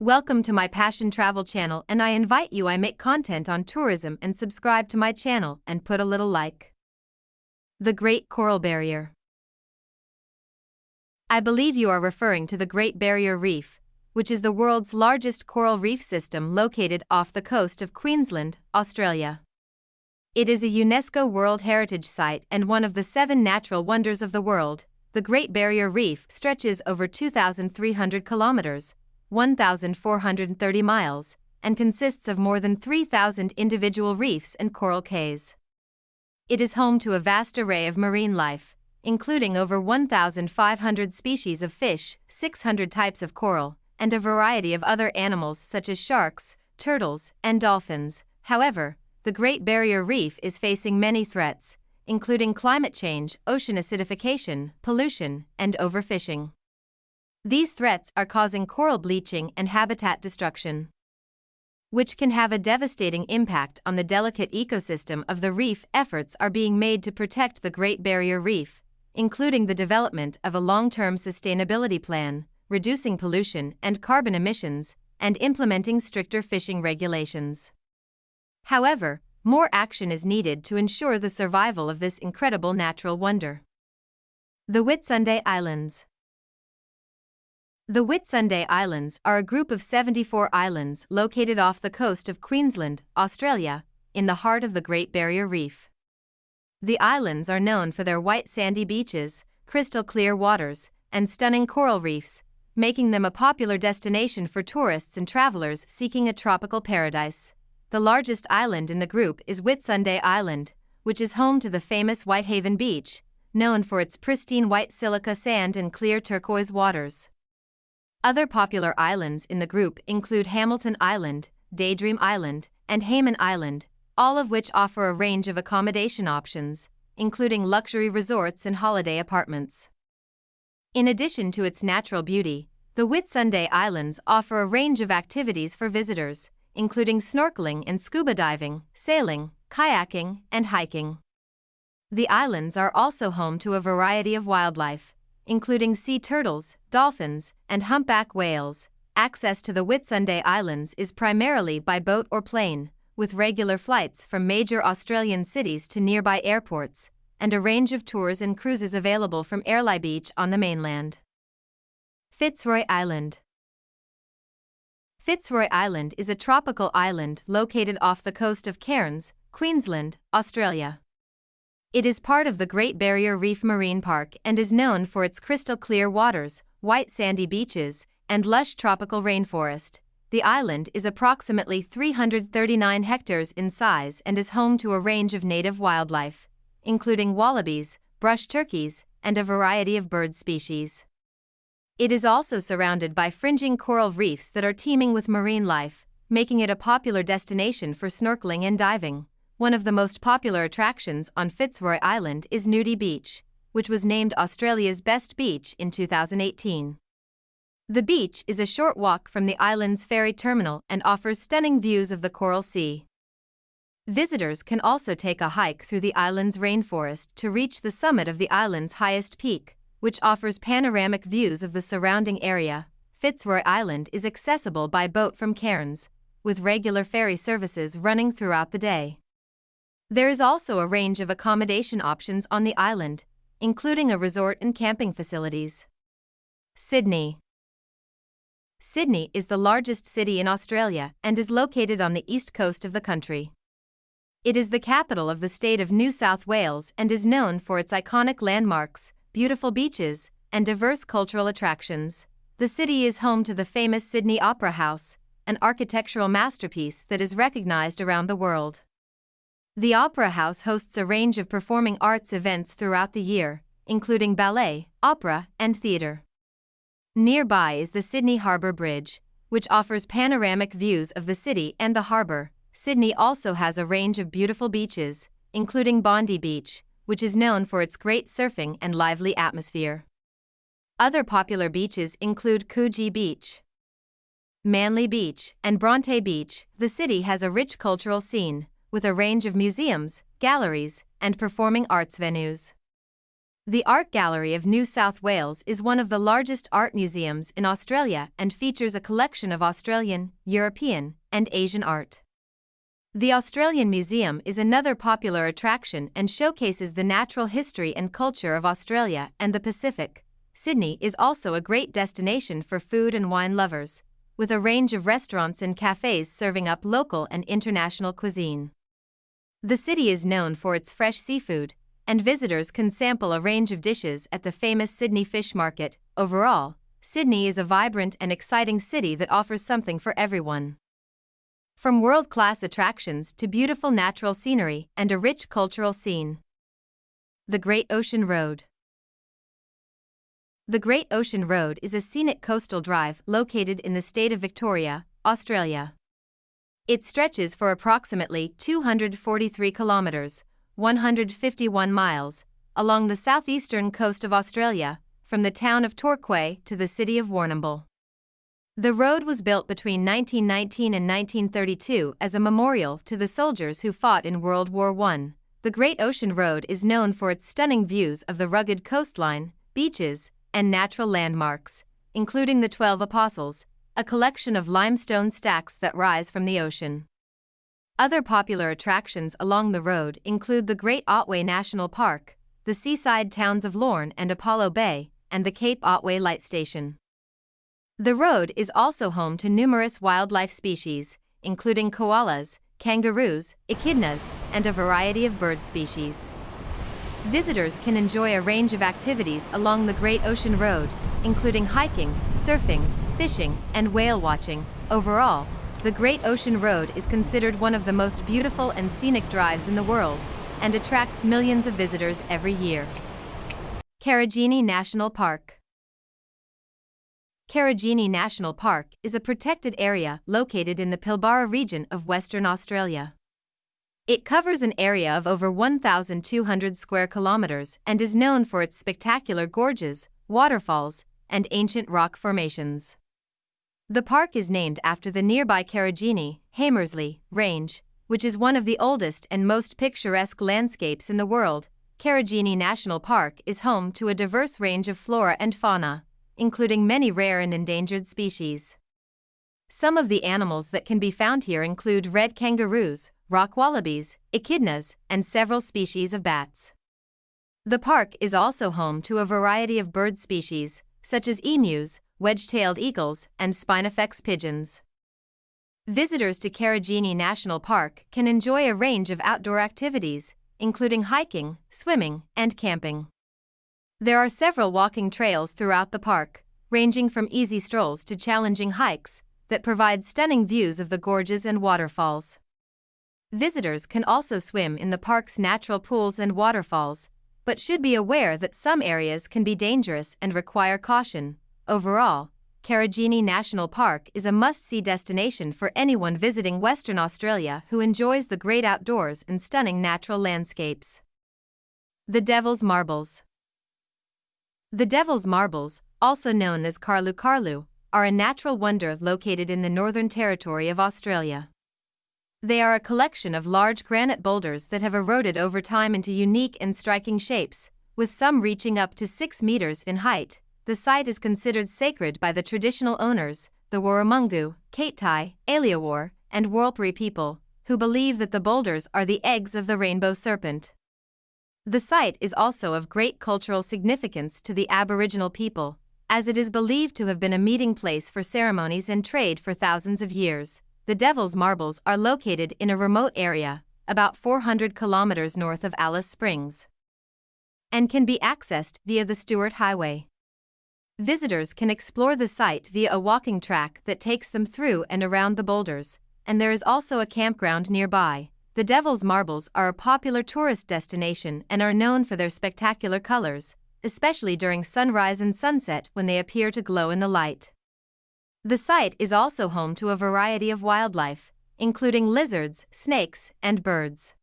Welcome to my Passion Travel channel and I invite you I make content on tourism and subscribe to my channel and put a little like. The Great Coral Barrier I believe you are referring to the Great Barrier Reef, which is the world's largest coral reef system located off the coast of Queensland, Australia. It is a UNESCO World Heritage Site and one of the seven natural wonders of the world. The Great Barrier Reef stretches over 2,300 kilometers 1,430 miles, and consists of more than 3,000 individual reefs and coral cays. It is home to a vast array of marine life, including over 1,500 species of fish, 600 types of coral, and a variety of other animals such as sharks, turtles, and dolphins. However, the Great Barrier Reef is facing many threats, including climate change, ocean acidification, pollution, and overfishing. These threats are causing coral bleaching and habitat destruction, which can have a devastating impact on the delicate ecosystem of the reef. Efforts are being made to protect the Great Barrier Reef, including the development of a long term sustainability plan, reducing pollution and carbon emissions, and implementing stricter fishing regulations. However, more action is needed to ensure the survival of this incredible natural wonder. The Whitsunday Islands the Whitsunday Islands are a group of 74 islands located off the coast of Queensland, Australia, in the heart of the Great Barrier Reef. The islands are known for their white sandy beaches, crystal clear waters, and stunning coral reefs, making them a popular destination for tourists and travelers seeking a tropical paradise. The largest island in the group is Whitsunday Island, which is home to the famous Whitehaven Beach, known for its pristine white silica sand and clear turquoise waters. Other popular islands in the group include Hamilton Island, Daydream Island, and Hayman Island, all of which offer a range of accommodation options, including luxury resorts and holiday apartments. In addition to its natural beauty, the Whitsunday Islands offer a range of activities for visitors, including snorkeling and scuba diving, sailing, kayaking, and hiking. The islands are also home to a variety of wildlife, including sea turtles, dolphins, and humpback whales. Access to the Whitsunday Islands is primarily by boat or plane, with regular flights from major Australian cities to nearby airports, and a range of tours and cruises available from Airlie Beach on the mainland. Fitzroy Island Fitzroy Island is a tropical island located off the coast of Cairns, Queensland, Australia. It is part of the Great Barrier Reef Marine Park and is known for its crystal clear waters, white sandy beaches, and lush tropical rainforest. The island is approximately 339 hectares in size and is home to a range of native wildlife, including wallabies, brush turkeys, and a variety of bird species. It is also surrounded by fringing coral reefs that are teeming with marine life, making it a popular destination for snorkeling and diving. One of the most popular attractions on Fitzroy Island is Nudey Beach, which was named Australia's best beach in 2018. The beach is a short walk from the island's ferry terminal and offers stunning views of the Coral Sea. Visitors can also take a hike through the island's rainforest to reach the summit of the island's highest peak, which offers panoramic views of the surrounding area. Fitzroy Island is accessible by boat from Cairns, with regular ferry services running throughout the day. There is also a range of accommodation options on the island, including a resort and camping facilities. Sydney Sydney is the largest city in Australia and is located on the east coast of the country. It is the capital of the state of New South Wales and is known for its iconic landmarks, beautiful beaches, and diverse cultural attractions. The city is home to the famous Sydney Opera House, an architectural masterpiece that is recognized around the world. The Opera House hosts a range of performing arts events throughout the year, including ballet, opera, and theater. Nearby is the Sydney Harbour Bridge, which offers panoramic views of the city and the harbour. Sydney also has a range of beautiful beaches, including Bondi Beach, which is known for its great surfing and lively atmosphere. Other popular beaches include Coogee Beach, Manly Beach, and Bronte Beach. The city has a rich cultural scene, with a range of museums, galleries, and performing arts venues. The Art Gallery of New South Wales is one of the largest art museums in Australia and features a collection of Australian, European, and Asian art. The Australian Museum is another popular attraction and showcases the natural history and culture of Australia and the Pacific. Sydney is also a great destination for food and wine lovers, with a range of restaurants and cafes serving up local and international cuisine. The city is known for its fresh seafood, and visitors can sample a range of dishes at the famous Sydney Fish Market. Overall, Sydney is a vibrant and exciting city that offers something for everyone. From world class attractions to beautiful natural scenery and a rich cultural scene. The Great Ocean Road The Great Ocean Road is a scenic coastal drive located in the state of Victoria, Australia. It stretches for approximately 243 kilometers, 151 miles, along the southeastern coast of Australia, from the town of Torquay to the city of Warrnambool. The road was built between 1919 and 1932 as a memorial to the soldiers who fought in World War I. The Great Ocean Road is known for its stunning views of the rugged coastline, beaches, and natural landmarks, including the Twelve Apostles, a collection of limestone stacks that rise from the ocean. Other popular attractions along the road include the Great Otway National Park, the seaside towns of Lorne and Apollo Bay, and the Cape Otway Light Station. The road is also home to numerous wildlife species, including koalas, kangaroos, echidnas, and a variety of bird species. Visitors can enjoy a range of activities along the Great Ocean Road, including hiking, surfing, fishing, and whale watching. Overall, the Great Ocean Road is considered one of the most beautiful and scenic drives in the world and attracts millions of visitors every year. Karijini National Park Karijini National Park is a protected area located in the Pilbara region of Western Australia. It covers an area of over 1,200 square kilometers and is known for its spectacular gorges, waterfalls, and ancient rock formations. The park is named after the nearby Karijini, Hamersley, Range, which is one of the oldest and most picturesque landscapes in the world. Karijini National Park is home to a diverse range of flora and fauna, including many rare and endangered species. Some of the animals that can be found here include red kangaroos, rock wallabies, echidnas, and several species of bats. The park is also home to a variety of bird species, such as emus, wedge-tailed eagles, and spinifex pigeons. Visitors to Karijini National Park can enjoy a range of outdoor activities, including hiking, swimming, and camping. There are several walking trails throughout the park, ranging from easy strolls to challenging hikes, that provide stunning views of the gorges and waterfalls. Visitors can also swim in the park's natural pools and waterfalls, but should be aware that some areas can be dangerous and require caution. Overall, Karijini National Park is a must see destination for anyone visiting Western Australia who enjoys the great outdoors and stunning natural landscapes. The Devil's Marbles the Devil's Marbles, also known as Karlu Karlu, are a natural wonder located in the Northern Territory of Australia. They are a collection of large granite boulders that have eroded over time into unique and striking shapes, with some reaching up to 6 meters in height. The site is considered sacred by the traditional owners, the Warumungu, Katai, Alyawarr, and Warlpiri people, who believe that the boulders are the eggs of the rainbow serpent. The site is also of great cultural significance to the Aboriginal people, as it is believed to have been a meeting place for ceremonies and trade for thousands of years. The Devil's Marbles are located in a remote area, about 400 kilometers north of Alice Springs, and can be accessed via the Stuart Highway. Visitors can explore the site via a walking track that takes them through and around the boulders, and there is also a campground nearby. The Devil's Marbles are a popular tourist destination and are known for their spectacular colors, especially during sunrise and sunset when they appear to glow in the light. The site is also home to a variety of wildlife, including lizards, snakes, and birds.